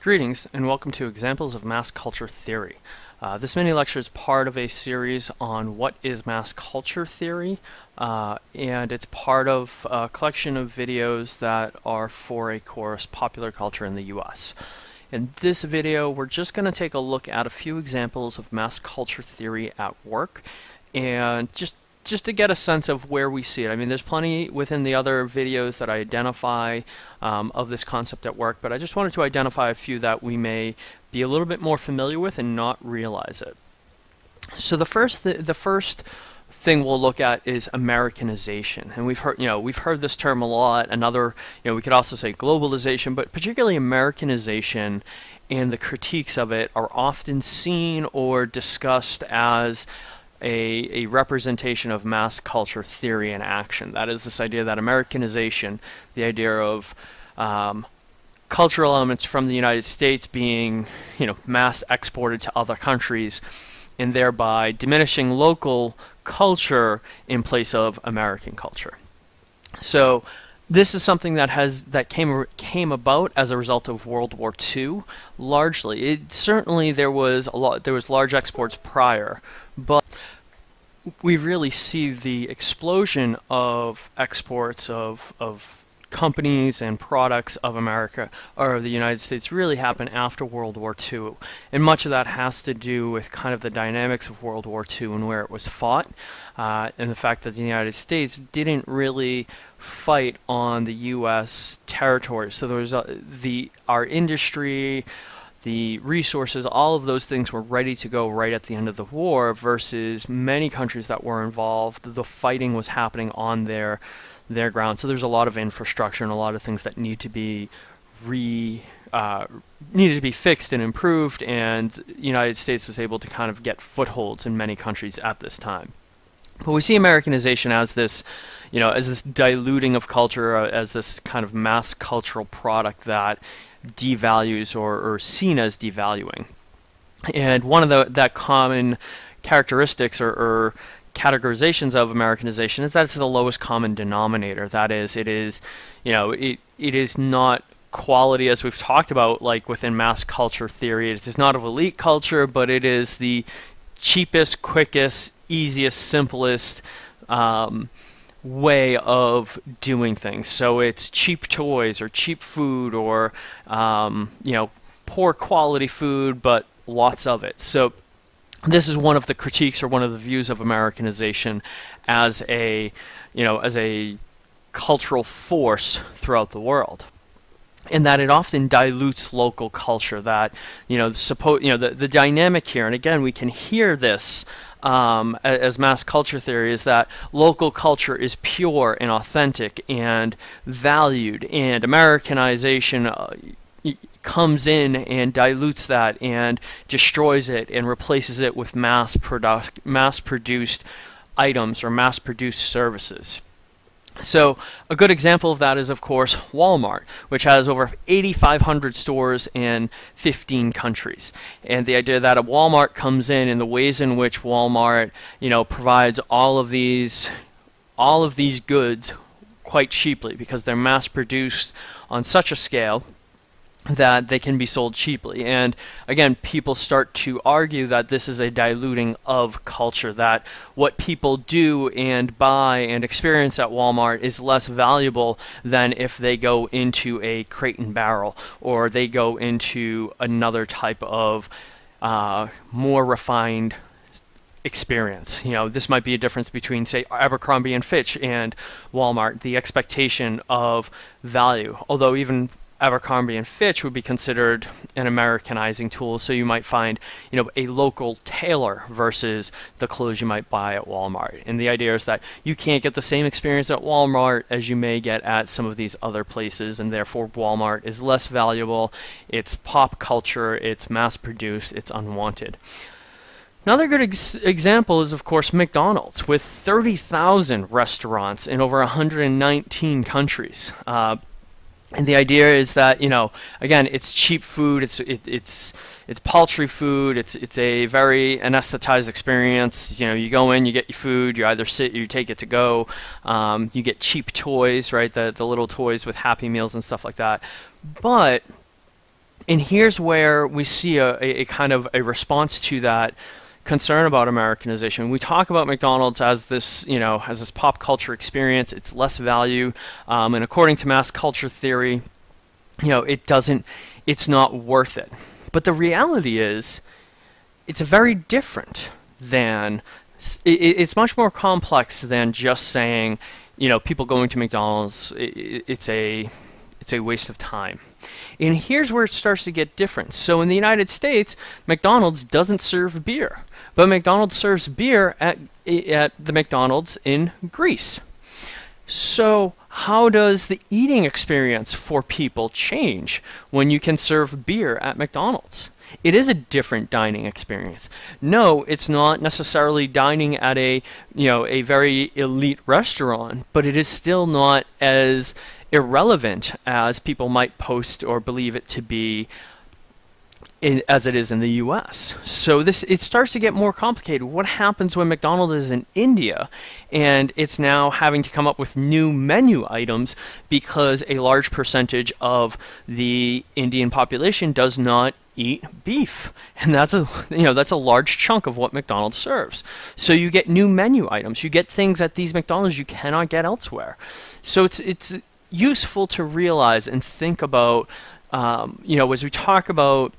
Greetings and welcome to Examples of Mass Culture Theory. Uh, this mini lecture is part of a series on what is mass culture theory uh, and it's part of a collection of videos that are for a course Popular Culture in the US. In this video we're just going to take a look at a few examples of mass culture theory at work and just just to get a sense of where we see it. I mean, there's plenty within the other videos that I identify um, of this concept at work, but I just wanted to identify a few that we may be a little bit more familiar with and not realize it. So the first, th the first thing we'll look at is Americanization, and we've heard, you know, we've heard this term a lot. Another, you know, we could also say globalization, but particularly Americanization and the critiques of it are often seen or discussed as a, a representation of mass culture theory in action. That is this idea that Americanization, the idea of um, cultural elements from the United States being, you know, mass exported to other countries, and thereby diminishing local culture in place of American culture. So this is something that has that came came about as a result of World War II. Largely, it certainly there was a lot there was large exports prior, but we really see the explosion of exports of, of companies and products of America or the United States really happen after World War II. And much of that has to do with kind of the dynamics of World War II and where it was fought. Uh, and the fact that the United States didn't really fight on the U.S. territory. So there was the our industry, the resources, all of those things were ready to go right at the end of the war versus many countries that were involved, the fighting was happening on their their ground. So there's a lot of infrastructure and a lot of things that need to be re uh, needed to be fixed and improved, and the United States was able to kind of get footholds in many countries at this time. But we see Americanization as this, you know, as this diluting of culture, uh, as this kind of mass cultural product that devalues or, or seen as devaluing. And one of the that common characteristics or, or categorizations of Americanization is that it's the lowest common denominator. That is, it is, you know, it it is not quality as we've talked about, like within mass culture theory. It is not of elite culture, but it is the cheapest, quickest, easiest, simplest. Um, way of doing things. So it's cheap toys or cheap food or um, you know poor quality food, but lots of it. So this is one of the critiques or one of the views of Americanization as a you know as a cultural force throughout the world in that it often dilutes local culture that you know suppose you know the, the dynamic here and again we can hear this um, as mass culture theory is that local culture is pure and authentic and valued, and Americanization uh, comes in and dilutes that and destroys it and replaces it with mass mass produced items or mass produced services. So a good example of that is, of course, Walmart, which has over 8,500 stores in 15 countries. And the idea that a Walmart comes in and the ways in which Walmart, you know, provides all of these, all of these goods quite cheaply because they're mass produced on such a scale that they can be sold cheaply. And again, people start to argue that this is a diluting of culture, that what people do and buy and experience at Walmart is less valuable than if they go into a crate and barrel or they go into another type of uh, more refined experience. You know, this might be a difference between, say, Abercrombie and Fitch and Walmart, the expectation of value. Although even Abercrombie and Fitch would be considered an Americanizing tool. So you might find, you know, a local tailor versus the clothes you might buy at Walmart. And the idea is that you can't get the same experience at Walmart as you may get at some of these other places, and therefore Walmart is less valuable. It's pop culture, it's mass produced, it's unwanted. Another good ex example is, of course, McDonald's, with 30,000 restaurants in over 119 countries. Uh, and the idea is that you know again it's cheap food it's it, it's it's paltry food it's it's a very anesthetized experience. You know you go in you get your food you either sit or you take it to go um, you get cheap toys right? The the little toys with happy meals and stuff like that. But And here's where we see a, a, a kind of a response to that concern about Americanization. We talk about McDonald's as this, you know, as this pop culture experience. It's less value, um, and according to mass culture theory, you know, it doesn't, it's not worth it. But the reality is, it's very different than. It's much more complex than just saying, you know, people going to McDonald's. It's a, it's a waste of time. And here's where it starts to get different. So in the United States, McDonald's doesn't serve beer. But McDonald's serves beer at, at the McDonald's in Greece. So, how does the eating experience for people change when you can serve beer at McDonald's? It is a different dining experience. No, it's not necessarily dining at a, you know, a very elite restaurant, but it is still not as irrelevant as people might post or believe it to be in, as it is in the US. So this it starts to get more complicated. What happens when McDonald's is in India and it's now having to come up with new menu items because a large percentage of the Indian population does not eat beef and that's a you know that's a large chunk of what McDonald's serves so you get new menu items you get things at these McDonald's you cannot get elsewhere so it's it's useful to realize and think about um, you know as we talk about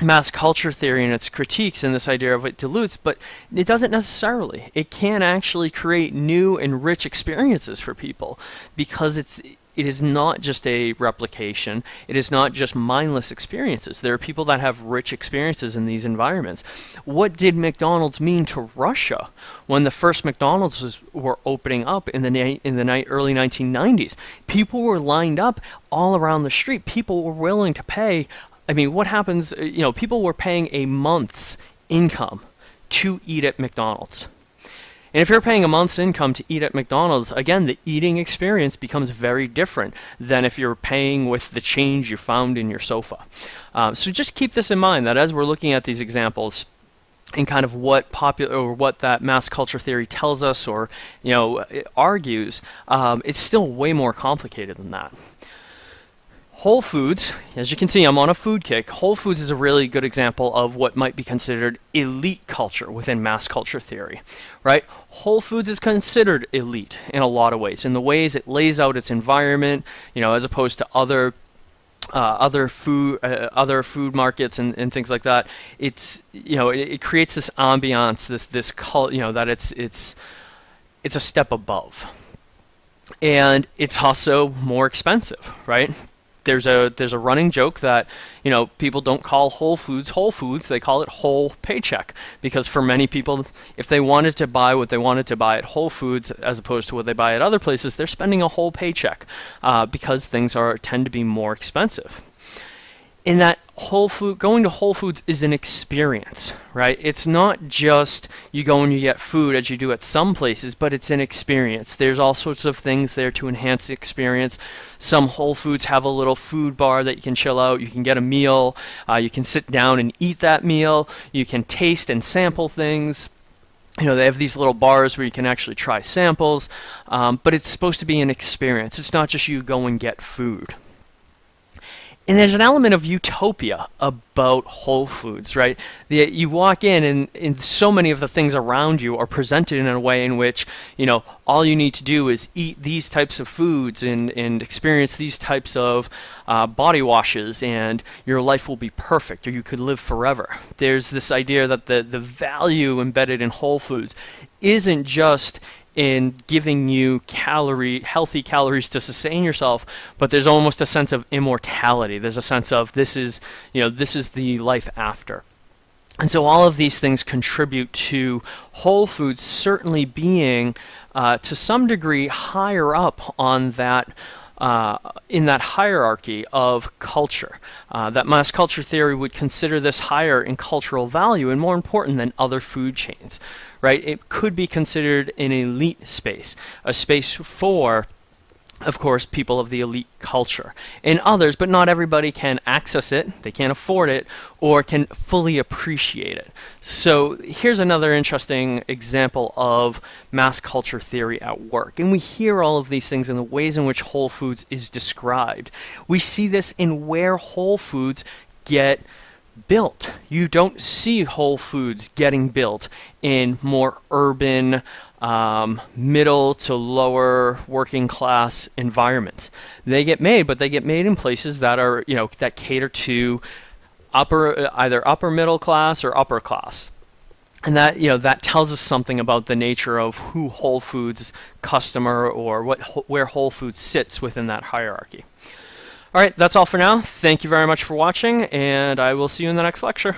mass culture theory and its critiques and this idea of it dilutes, but it doesn't necessarily. It can actually create new and rich experiences for people because it's it is not just a replication. It is not just mindless experiences. There are people that have rich experiences in these environments. What did McDonald's mean to Russia when the first McDonald's were opening up in the in the early 1990s? People were lined up all around the street. People were willing to pay I mean, what happens? Uh, you know, people were paying a month's income to eat at McDonald's. And if you're paying a month's income to eat at McDonald's, again, the eating experience becomes very different than if you're paying with the change you found in your sofa. Um, so just keep this in mind that as we're looking at these examples, and kind of what popular or what that mass culture theory tells us or you know argues, um, it's still way more complicated than that. Whole Foods, as you can see, I'm on a food kick. Whole Foods is a really good example of what might be considered elite culture within mass culture theory, right? Whole Foods is considered elite in a lot of ways, in the ways it lays out its environment, you know, as opposed to other uh, other food uh, other food markets and, and things like that. It's you know it, it creates this ambiance, this this cult, you know that it's it's it's a step above, and it's also more expensive, right? There's a there's a running joke that you know people don't call Whole Foods Whole Foods they call it whole paycheck. Because for many people if they wanted to buy what they wanted to buy at Whole Foods as opposed to what they buy at other places they're spending a whole paycheck uh, because things are tend to be more expensive in that Whole Food going to Whole Foods is an experience, right? It's not just you go and you get food as you do at some places, but it's an experience. There's all sorts of things there to enhance the experience. Some Whole Foods have a little food bar that you can chill out. You can get a meal. Uh, you can sit down and eat that meal. You can taste and sample things you know they have these little bars where you can actually try samples um, but it's supposed to be an experience it's not just you go and get food and there's an element of utopia about Whole Foods, right? The, you walk in, and, and so many of the things around you are presented in a way in which, you know, all you need to do is eat these types of foods and, and experience these types of uh, body washes, and your life will be perfect, or you could live forever. There's this idea that the, the value embedded in Whole Foods isn't just in giving you calorie healthy calories to sustain yourself but there's almost a sense of immortality. There's a sense of this is you know this is the life after. And so all of these things contribute to whole foods certainly being uh, to some degree higher up on that uh, in that hierarchy of culture. Uh, that mass culture theory would consider this higher in cultural value and more important than other food chains, right? It could be considered an elite space, a space for of course, people of the elite culture. And others, but not everybody can access it, they can't afford it, or can fully appreciate it. So here's another interesting example of mass culture theory at work. And we hear all of these things in the ways in which Whole Foods is described. We see this in where Whole Foods get built. You don't see Whole Foods getting built in more urban, um, middle to lower working class environments. They get made, but they get made in places that are, you know, that cater to upper, either upper middle class or upper class. And that you know that tells us something about the nature of who Whole Foods customer or what where Whole Foods sits within that hierarchy. All right, that's all for now. Thank you very much for watching, and I will see you in the next lecture.